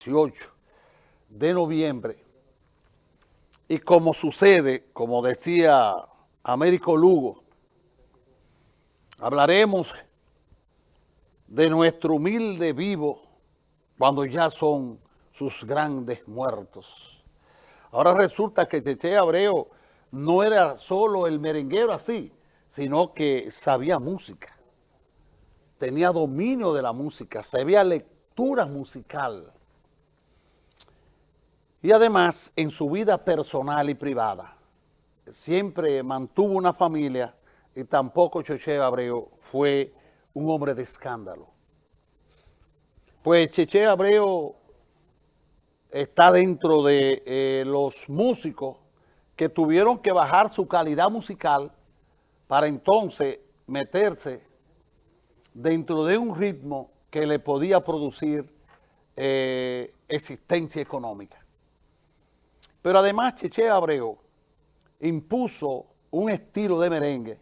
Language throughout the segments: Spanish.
18 de noviembre. Y como sucede, como decía Américo Lugo, hablaremos de nuestro humilde vivo cuando ya son sus grandes muertos. Ahora resulta que Cheche Abreu no era solo el merenguero así, sino que sabía música, tenía dominio de la música, sabía lectura musical, y además, en su vida personal y privada, siempre mantuvo una familia y tampoco Cheche Abreu fue un hombre de escándalo. Pues Cheche Abreu está dentro de eh, los músicos que tuvieron que bajar su calidad musical para entonces meterse dentro de un ritmo que le podía producir eh, existencia económica. Pero además Cheche Abreu impuso un estilo de merengue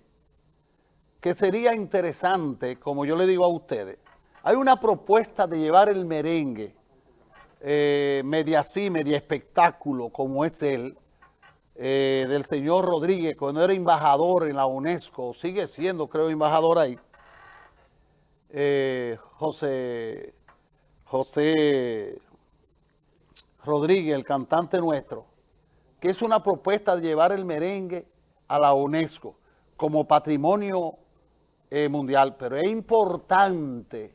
que sería interesante, como yo le digo a ustedes. Hay una propuesta de llevar el merengue eh, media así, media espectáculo, como es él, eh, del señor Rodríguez, cuando era embajador en la UNESCO, sigue siendo, creo, embajador ahí, eh, José, José Rodríguez, el cantante nuestro, que es una propuesta de llevar el merengue a la UNESCO como patrimonio eh, mundial, pero es importante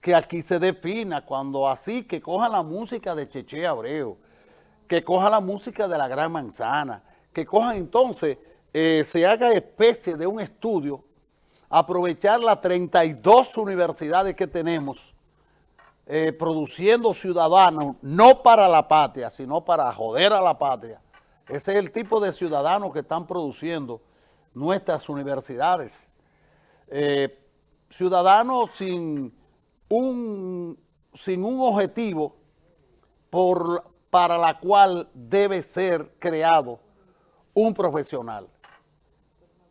que aquí se defina cuando así, que coja la música de Cheche Abreu, que coja la música de la Gran Manzana, que coja entonces, eh, se haga especie de un estudio, aprovechar las 32 universidades que tenemos, eh, produciendo ciudadanos, no para la patria, sino para joder a la patria. Ese es el tipo de ciudadanos que están produciendo nuestras universidades. Eh, ciudadanos sin un, sin un objetivo por, para la cual debe ser creado un profesional.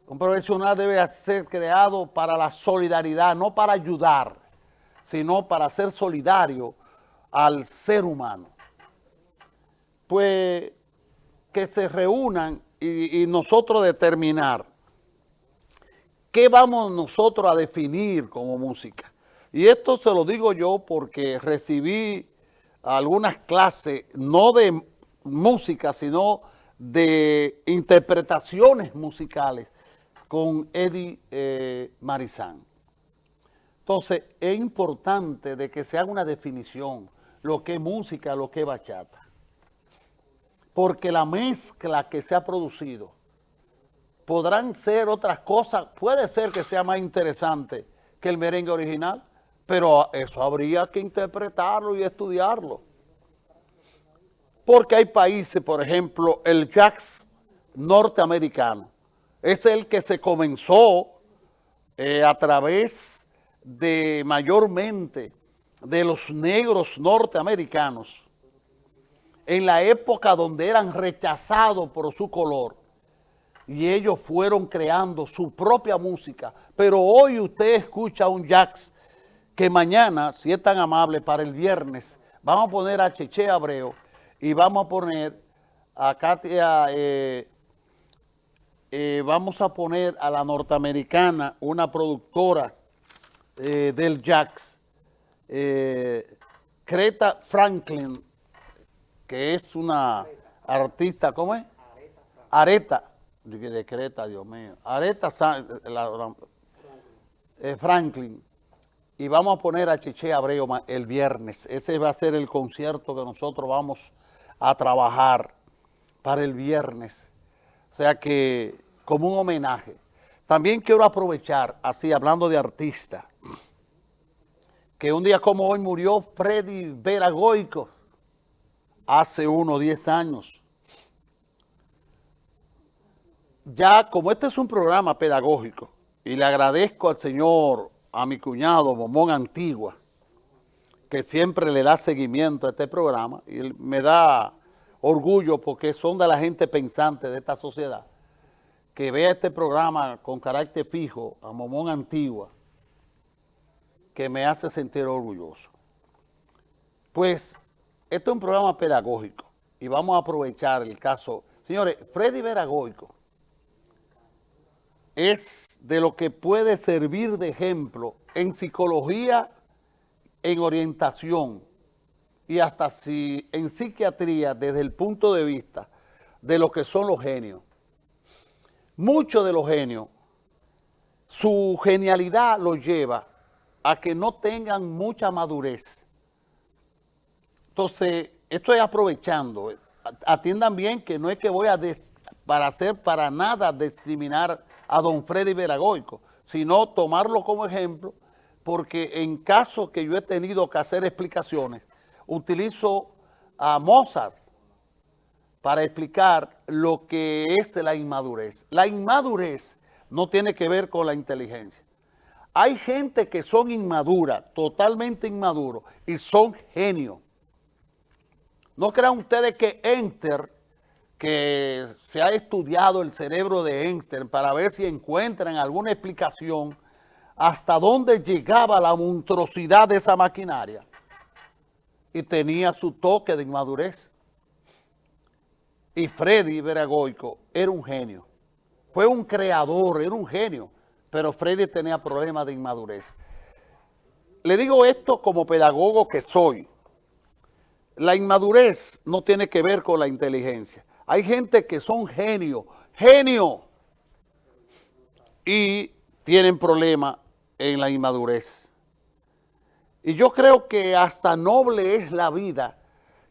Un profesional debe ser creado para la solidaridad, no para ayudar sino para ser solidario al ser humano. Pues que se reúnan y, nosotros determinar qué vamos nosotros a definir como música. Y esto se lo digo yo porque recibí algunas clases, no de música, sino de interpretaciones musicales con Eddie eh. Entonces, es importante de que se haga una definición, lo que es música, lo que es bachata. Porque la mezcla que se ha producido podrán ser otras cosas, puede ser que sea más interesante que el merengue original, pero eso habría que interpretarlo y estudiarlo. Porque hay países, por ejemplo, el jazz norteamericano, es el que se comenzó eh, a través de mayormente de los negros norteamericanos en la época donde eran rechazados por su color y ellos fueron creando su propia música. Pero hoy usted escucha un jazz que mañana, si es tan amable, para el viernes, vamos a poner a Cheche Abreu y vamos a poner a Katia, eh, eh, vamos a poner a la norteamericana, una productora eh, del Jax, eh, Creta Franklin, que es una artista, ¿cómo es? Areta, de Creta, Dios mío. Areta eh, Franklin. Y vamos a poner a Cheche Abreu el viernes. Ese va a ser el concierto que nosotros vamos a trabajar para el viernes. O sea que, como un homenaje. También quiero aprovechar, así hablando de artista, que un día como hoy murió Freddy Veragoico, hace unos 10 años. Ya como este es un programa pedagógico, y le agradezco al señor, a mi cuñado Momón Antigua, que siempre le da seguimiento a este programa, y me da orgullo porque son de la gente pensante de esta sociedad que vea este programa con carácter fijo a Momón Antigua, que me hace sentir orgulloso. Pues esto es un programa pedagógico y vamos a aprovechar el caso. Señores, Freddy Veragoico es de lo que puede servir de ejemplo en psicología, en orientación y hasta si en psiquiatría desde el punto de vista de lo que son los genios. Muchos de los genios, su genialidad los lleva a que no tengan mucha madurez. Entonces, estoy aprovechando. Atiendan bien que no es que voy a para hacer para nada discriminar a don Freddy Veragoico, sino tomarlo como ejemplo, porque en caso que yo he tenido que hacer explicaciones, utilizo a Mozart para explicar lo que es la inmadurez. La inmadurez no tiene que ver con la inteligencia. Hay gente que son inmaduras, totalmente inmaduros, y son genios. No crean ustedes que Enter, que se ha estudiado el cerebro de Einstein para ver si encuentran alguna explicación hasta dónde llegaba la monstruosidad de esa maquinaria y tenía su toque de inmadurez. Y Freddy Veragoico era un genio. Fue un creador, era un genio, pero Freddy tenía problemas de inmadurez. Le digo esto como pedagogo que soy. La inmadurez no tiene que ver con la inteligencia. Hay gente que son genios, genio, y tienen problemas en la inmadurez. Y yo creo que hasta noble es la vida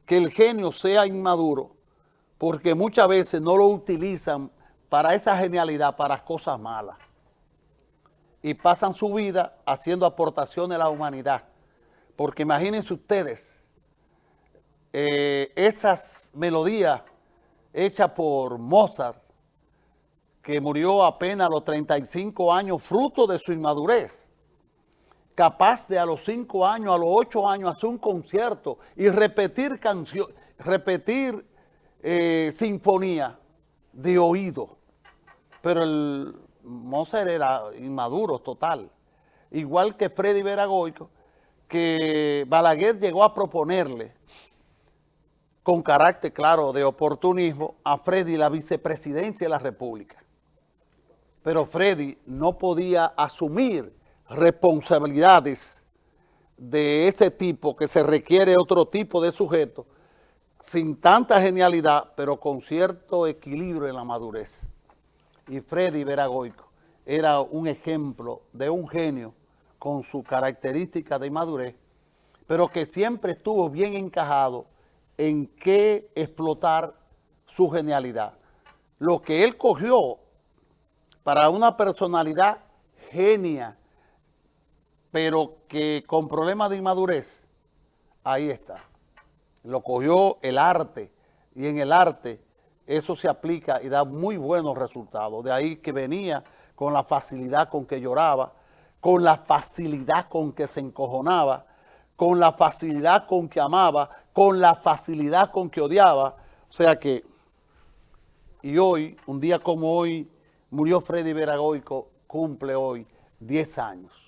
que el genio sea inmaduro, porque muchas veces no lo utilizan para esa genialidad, para cosas malas. Y pasan su vida haciendo aportaciones a la humanidad. Porque imagínense ustedes, eh, esas melodías hechas por Mozart, que murió apenas a los 35 años, fruto de su inmadurez capaz de a los cinco años, a los ocho años, hacer un concierto y repetir canción, repetir eh, sinfonía de oído. Pero el Mozart era inmaduro total. Igual que Freddy Veragoico, que Balaguer llegó a proponerle, con carácter claro de oportunismo, a Freddy la vicepresidencia de la República. Pero Freddy no podía asumir responsabilidades de ese tipo, que se requiere otro tipo de sujeto, sin tanta genialidad, pero con cierto equilibrio en la madurez. Y Freddy Veragoico era un ejemplo de un genio con su característica de madurez, pero que siempre estuvo bien encajado en qué explotar su genialidad. Lo que él cogió para una personalidad genia, pero que con problemas de inmadurez, ahí está. Lo cogió el arte y en el arte eso se aplica y da muy buenos resultados. De ahí que venía con la facilidad con que lloraba, con la facilidad con que se encojonaba, con la facilidad con que amaba, con la facilidad con que odiaba. O sea que, y hoy, un día como hoy, murió Freddy Veragoico, cumple hoy 10 años.